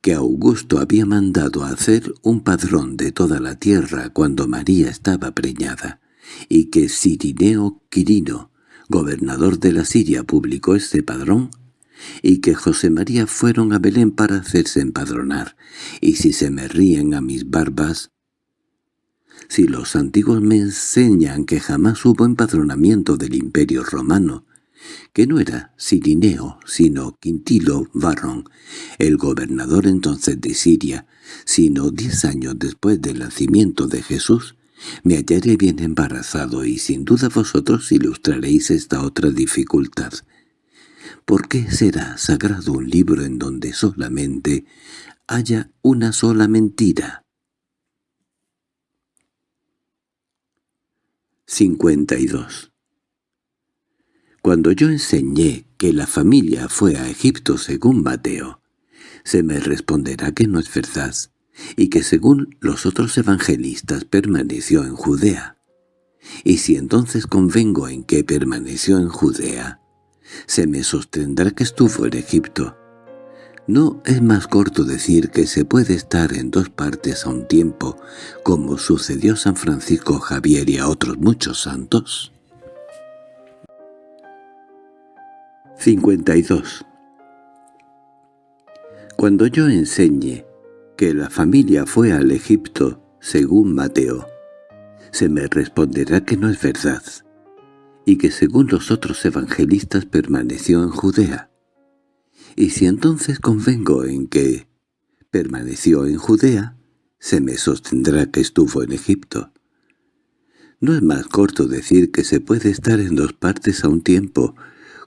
que Augusto había mandado hacer un padrón de toda la tierra cuando María estaba preñada, y que Sirineo Quirino gobernador de la Siria, publicó este padrón, y que José María fueron a Belén para hacerse empadronar, y si se me ríen a mis barbas, si los antiguos me enseñan que jamás hubo empadronamiento del imperio romano, que no era Sirineo, sino Quintilo Varrón, el gobernador entonces de Siria, sino diez años después del nacimiento de Jesús, me hallaré bien embarazado y sin duda vosotros ilustraréis esta otra dificultad. ¿Por qué será sagrado un libro en donde solamente haya una sola mentira? 52. Cuando yo enseñé que la familia fue a Egipto según Mateo, se me responderá que no es verdad, y que según los otros evangelistas permaneció en Judea. Y si entonces convengo en que permaneció en Judea, se me sostendrá que estuvo en Egipto. ¿No es más corto decir que se puede estar en dos partes a un tiempo, como sucedió San Francisco Javier y a otros muchos santos? 52. Cuando yo enseñe que la familia fue al Egipto, según Mateo, se me responderá que no es verdad, y que según los otros evangelistas permaneció en Judea. Y si entonces convengo en que permaneció en Judea, se me sostendrá que estuvo en Egipto. ¿No es más corto decir que se puede estar en dos partes a un tiempo,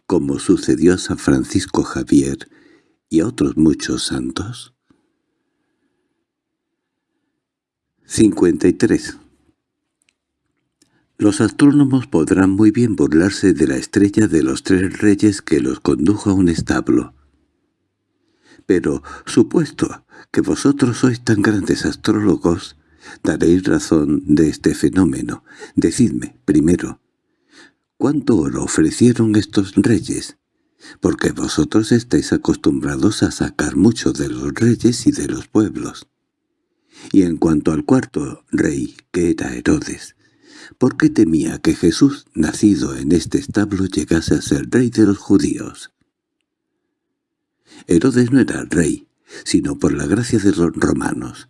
como sucedió a San Francisco Javier y a otros muchos santos? 53. Los astrónomos podrán muy bien burlarse de la estrella de los tres reyes que los condujo a un establo. Pero, supuesto que vosotros sois tan grandes astrólogos, daréis razón de este fenómeno. Decidme, primero, ¿cuánto oro ofrecieron estos reyes? Porque vosotros estáis acostumbrados a sacar mucho de los reyes y de los pueblos. Y en cuanto al cuarto rey, que era Herodes, ¿por qué temía que Jesús, nacido en este establo, llegase a ser rey de los judíos? Herodes no era rey, sino por la gracia de los romanos,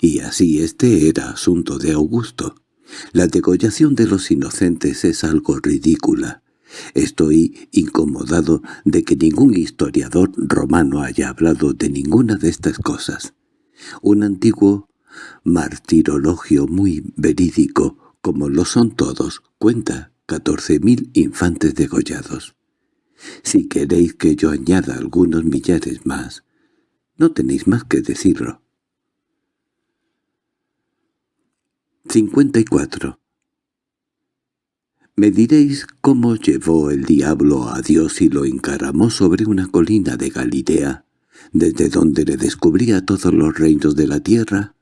y así este era asunto de Augusto. La degollación de los inocentes es algo ridícula. Estoy incomodado de que ningún historiador romano haya hablado de ninguna de estas cosas. Un antiguo martirologio muy verídico, como lo son todos, cuenta catorce mil infantes degollados. Si queréis que yo añada algunos millares más, no tenéis más que decirlo. 54. Me diréis cómo llevó el diablo a Dios y lo encaramó sobre una colina de Galilea, desde donde le descubría todos los reinos de la tierra.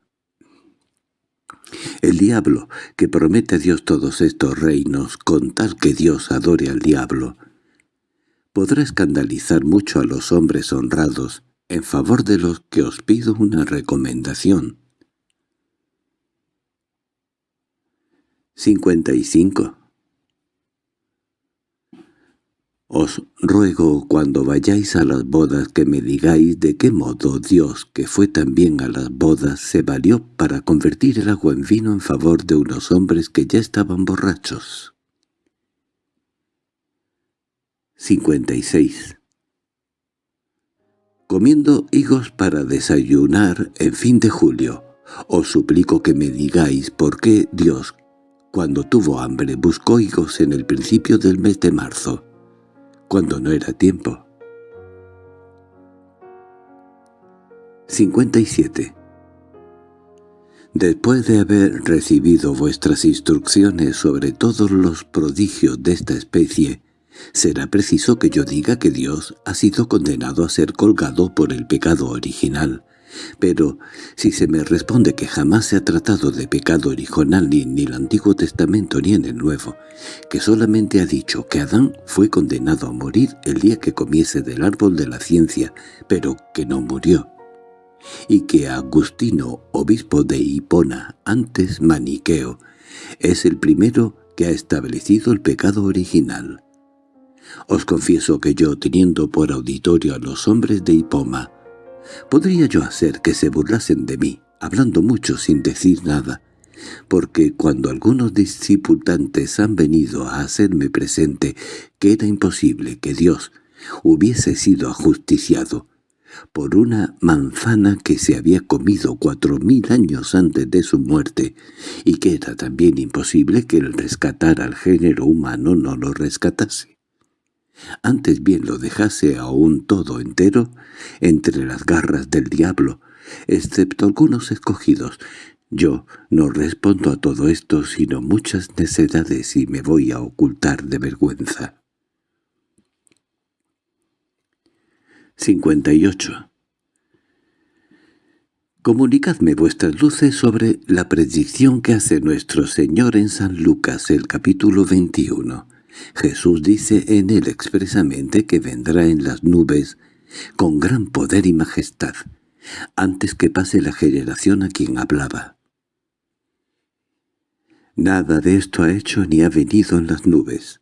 El diablo, que promete a Dios todos estos reinos con tal que Dios adore al diablo, podrá escandalizar mucho a los hombres honrados, en favor de los que os pido una recomendación. 55. Os ruego cuando vayáis a las bodas que me digáis de qué modo Dios, que fue también a las bodas, se valió para convertir el agua en vino en favor de unos hombres que ya estaban borrachos. 56. Comiendo higos para desayunar en fin de julio, os suplico que me digáis por qué Dios, cuando tuvo hambre, buscó higos en el principio del mes de marzo cuando no era tiempo. 57. Después de haber recibido vuestras instrucciones sobre todos los prodigios de esta especie, será preciso que yo diga que Dios ha sido condenado a ser colgado por el pecado original, pero si se me responde que jamás se ha tratado de pecado original ni en el Antiguo Testamento ni en el Nuevo, que solamente ha dicho que Adán fue condenado a morir el día que comiese del árbol de la ciencia, pero que no murió, y que Agustino, obispo de Hipona, antes maniqueo, es el primero que ha establecido el pecado original. Os confieso que yo, teniendo por auditorio a los hombres de Hipoma, podría yo hacer que se burlasen de mí, hablando mucho sin decir nada, porque cuando algunos discipulantes han venido a hacerme presente que era imposible que Dios hubiese sido ajusticiado por una manzana que se había comido cuatro mil años antes de su muerte, y que era también imposible que el rescatar al género humano no lo rescatase. Antes bien lo dejase aún todo entero entre las garras del diablo, excepto algunos escogidos. Yo no respondo a todo esto sino muchas necedades y me voy a ocultar de vergüenza. 58. Comunicadme vuestras luces sobre la predicción que hace nuestro Señor en San Lucas, el capítulo 21. Jesús dice en él expresamente que vendrá en las nubes con gran poder y majestad, antes que pase la generación a quien hablaba. Nada de esto ha hecho ni ha venido en las nubes.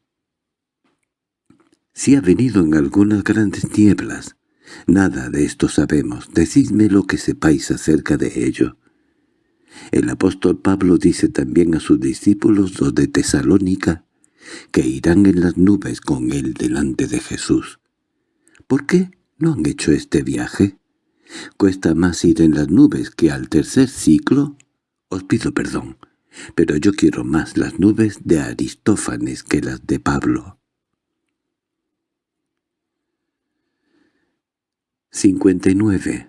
Si ha venido en algunas grandes nieblas, Nada de esto sabemos, decidme lo que sepáis acerca de ello. El apóstol Pablo dice también a sus discípulos los de Tesalónica que irán en las nubes con él delante de Jesús. ¿Por qué no han hecho este viaje? ¿Cuesta más ir en las nubes que al tercer ciclo? Os pido perdón, pero yo quiero más las nubes de Aristófanes que las de Pablo. 59.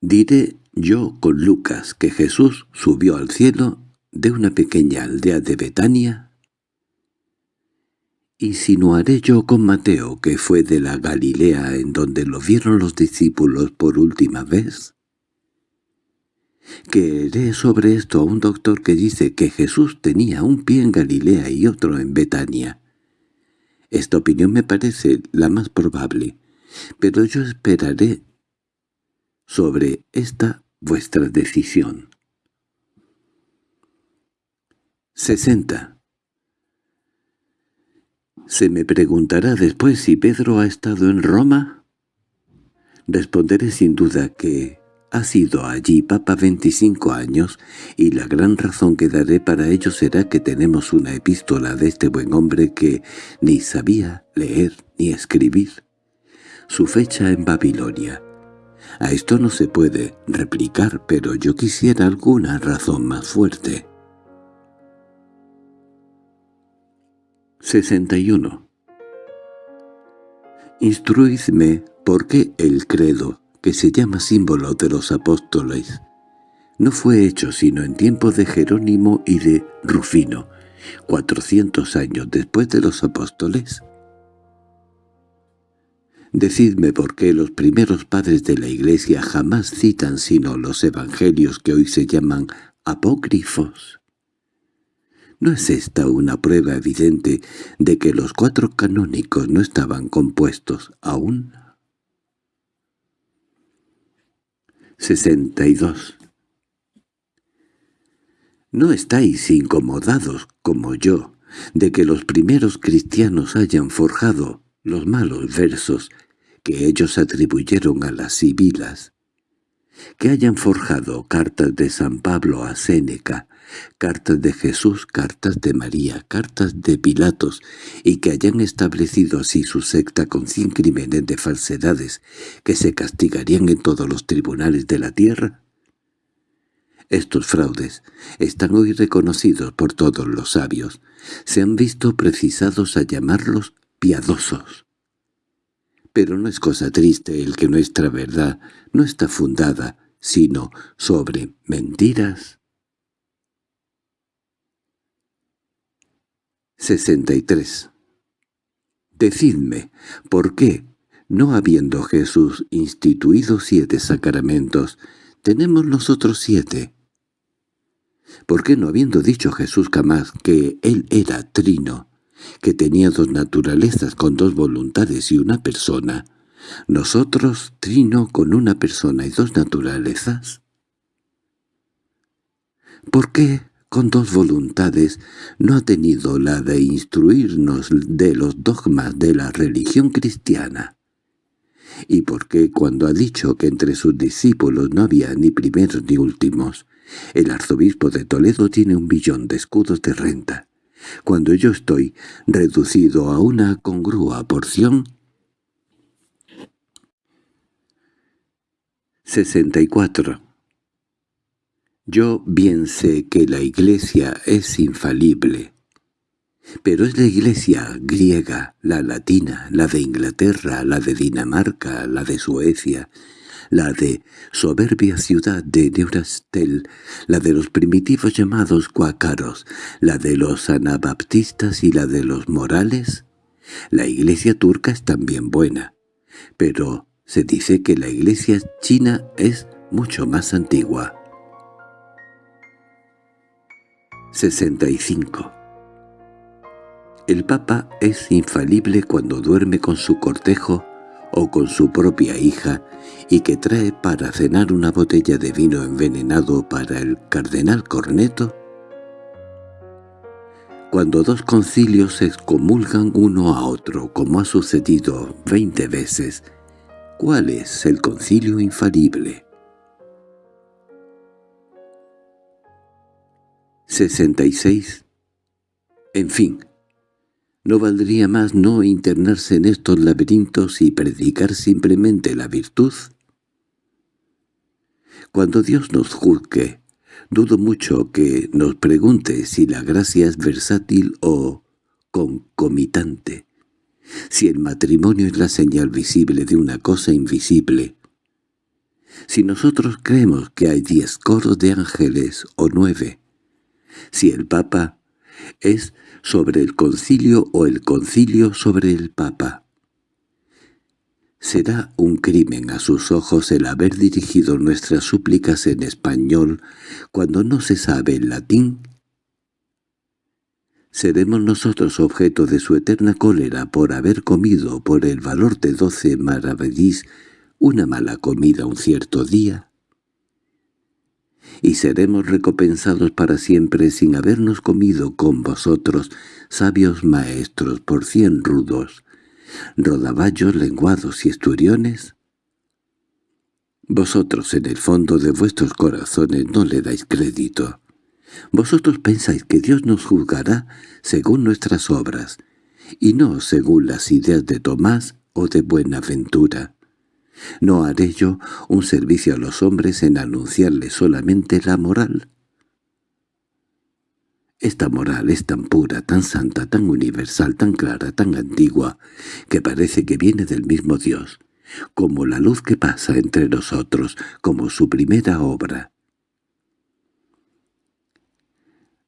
Diré yo con Lucas que Jesús subió al cielo de una pequeña aldea de Betania, insinuaré yo con Mateo que fue de la Galilea en donde lo vieron los discípulos por última vez. Queré sobre esto a un doctor que dice que Jesús tenía un pie en Galilea y otro en Betania, esta opinión me parece la más probable, pero yo esperaré sobre esta vuestra decisión. 60. ¿Se me preguntará después si Pedro ha estado en Roma? Responderé sin duda que ha sido allí Papa 25 años, y la gran razón que daré para ello será que tenemos una epístola de este buen hombre que ni sabía leer ni escribir. Su fecha en Babilonia. A esto no se puede replicar, pero yo quisiera alguna razón más fuerte. 61. Instruidme por qué el credo que se llama símbolo de los apóstoles, no fue hecho sino en tiempos de Jerónimo y de Rufino, cuatrocientos años después de los apóstoles. Decidme por qué los primeros padres de la Iglesia jamás citan sino los evangelios que hoy se llaman apócrifos. ¿No es esta una prueba evidente de que los cuatro canónicos no estaban compuestos aún? 62. No estáis incomodados, como yo, de que los primeros cristianos hayan forjado los malos versos que ellos atribuyeron a las sibilas, que hayan forjado cartas de San Pablo a Séneca, cartas de Jesús, cartas de María, cartas de Pilatos, y que hayan establecido así su secta con cien crímenes de falsedades que se castigarían en todos los tribunales de la tierra? Estos fraudes están hoy reconocidos por todos los sabios. Se han visto precisados a llamarlos piadosos. Pero no es cosa triste el que nuestra verdad no está fundada sino sobre mentiras 63. Decidme, ¿por qué, no habiendo Jesús instituido siete sacramentos, tenemos nosotros siete? ¿Por qué no habiendo dicho Jesús jamás que Él era trino, que tenía dos naturalezas con dos voluntades y una persona, nosotros trino con una persona y dos naturalezas? ¿Por qué con dos voluntades, no ha tenido la de instruirnos de los dogmas de la religión cristiana. ¿Y por qué cuando ha dicho que entre sus discípulos no había ni primeros ni últimos, el arzobispo de Toledo tiene un billón de escudos de renta, cuando yo estoy reducido a una congrua porción? 64. Yo bien sé que la Iglesia es infalible, pero es la Iglesia griega, la latina, la de Inglaterra, la de Dinamarca, la de Suecia, la de soberbia ciudad de Neurastel, la de los primitivos llamados cuácaros, la de los anabaptistas y la de los morales. La Iglesia turca es también buena, pero se dice que la Iglesia china es mucho más antigua. 65. El Papa es infalible cuando duerme con su cortejo o con su propia hija y que trae para cenar una botella de vino envenenado para el cardenal Corneto? Cuando dos concilios se excomulgan uno a otro, como ha sucedido veinte veces, ¿cuál es el concilio infalible? 66. En fin, ¿no valdría más no internarse en estos laberintos y predicar simplemente la virtud? Cuando Dios nos juzgue, dudo mucho que nos pregunte si la gracia es versátil o concomitante, si el matrimonio es la señal visible de una cosa invisible, si nosotros creemos que hay diez coros de ángeles o nueve, si el Papa es sobre el concilio o el concilio sobre el Papa. ¿Será un crimen a sus ojos el haber dirigido nuestras súplicas en español cuando no se sabe el latín? ¿Seremos nosotros objeto de su eterna cólera por haber comido por el valor de doce maravedís una mala comida un cierto día? Y seremos recompensados para siempre sin habernos comido con vosotros, sabios maestros, por cien rudos, rodaballos lenguados y esturiones? Vosotros en el fondo de vuestros corazones no le dais crédito. Vosotros pensáis que Dios nos juzgará según nuestras obras, y no según las ideas de Tomás o de Buenaventura. ¿No haré yo un servicio a los hombres en anunciarles solamente la moral? Esta moral es tan pura, tan santa, tan universal, tan clara, tan antigua, que parece que viene del mismo Dios, como la luz que pasa entre nosotros, como su primera obra.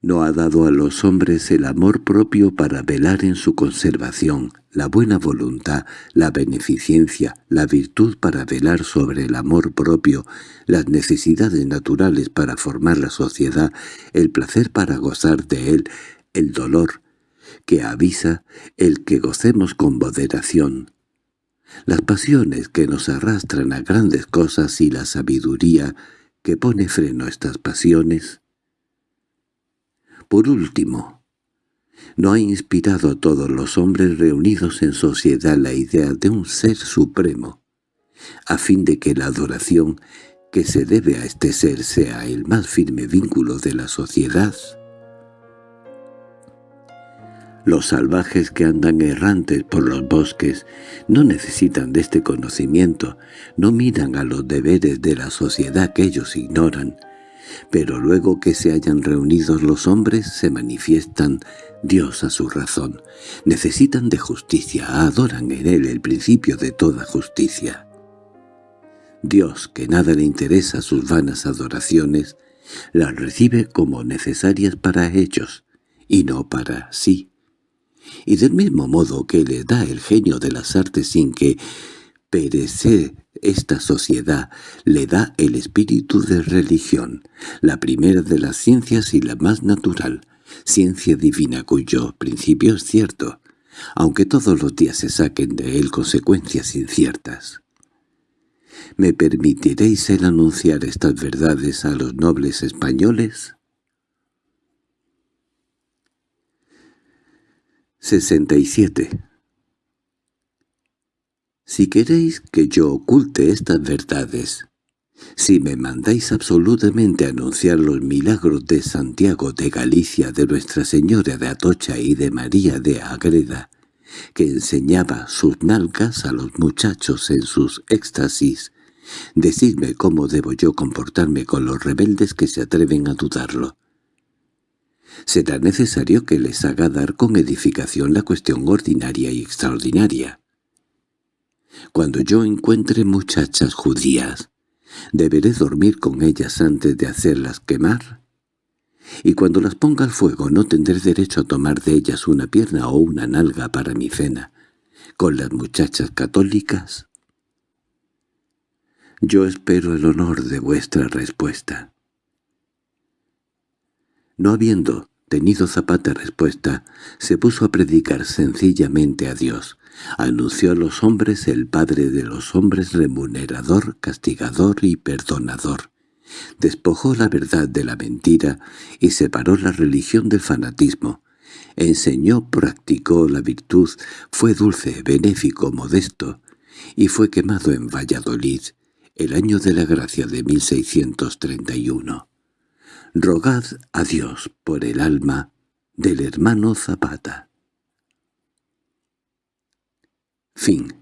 No ha dado a los hombres el amor propio para velar en su conservación, la buena voluntad, la beneficencia, la virtud para velar sobre el amor propio, las necesidades naturales para formar la sociedad, el placer para gozar de él, el dolor que avisa el que gocemos con moderación, las pasiones que nos arrastran a grandes cosas y la sabiduría que pone freno a estas pasiones, por último, ¿no ha inspirado a todos los hombres reunidos en sociedad la idea de un ser supremo, a fin de que la adoración que se debe a este ser sea el más firme vínculo de la sociedad? Los salvajes que andan errantes por los bosques no necesitan de este conocimiento, no miran a los deberes de la sociedad que ellos ignoran, pero luego que se hayan reunidos los hombres se manifiestan Dios a su razón. Necesitan de justicia, adoran en él el principio de toda justicia. Dios, que nada le interesa sus vanas adoraciones, las recibe como necesarias para ellos, y no para sí. Y del mismo modo que le da el genio de las artes sin que perece esta sociedad le da el espíritu de religión, la primera de las ciencias y la más natural, ciencia divina cuyo principio es cierto, aunque todos los días se saquen de él consecuencias inciertas. ¿Me permitiréis el anunciar estas verdades a los nobles españoles? 67. Si queréis que yo oculte estas verdades, si me mandáis absolutamente anunciar los milagros de Santiago de Galicia, de Nuestra Señora de Atocha y de María de Agreda, que enseñaba sus nalgas a los muchachos en sus éxtasis, decidme cómo debo yo comportarme con los rebeldes que se atreven a dudarlo. Será necesario que les haga dar con edificación la cuestión ordinaria y extraordinaria. Cuando yo encuentre muchachas judías, ¿deberé dormir con ellas antes de hacerlas quemar? Y cuando las ponga al fuego no tendré derecho a tomar de ellas una pierna o una nalga para mi cena. ¿Con las muchachas católicas? Yo espero el honor de vuestra respuesta. No habiendo tenido Zapata respuesta, se puso a predicar sencillamente a Dios. Anunció a los hombres el Padre de los hombres remunerador, castigador y perdonador. Despojó la verdad de la mentira y separó la religión del fanatismo. Enseñó, practicó la virtud, fue dulce, benéfico, modesto, y fue quemado en Valladolid, el año de la gracia de 1631. Rogad a Dios por el alma del hermano Zapata. Fin